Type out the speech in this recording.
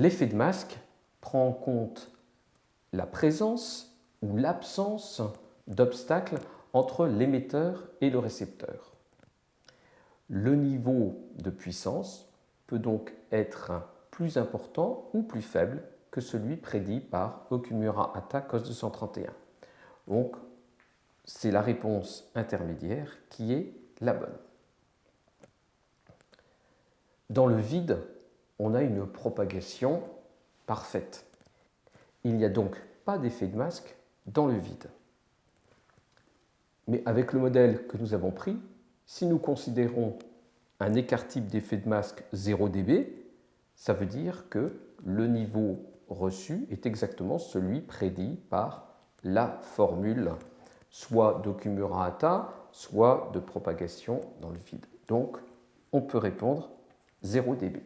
L'effet de masque prend en compte la présence ou l'absence d'obstacles entre l'émetteur et le récepteur. Le niveau de puissance peut donc être plus important ou plus faible que celui prédit par Okumura Hata cos 231. Donc, c'est la réponse intermédiaire qui est la bonne. Dans le vide, on a une propagation parfaite. Il n'y a donc pas d'effet de masque dans le vide. Mais avec le modèle que nous avons pris, si nous considérons un écart type d'effet de masque 0 dB, ça veut dire que le niveau reçu est exactement celui prédit par la formule soit d'Okumura-Hata, soit de propagation dans le vide. Donc, on peut répondre 0 dB.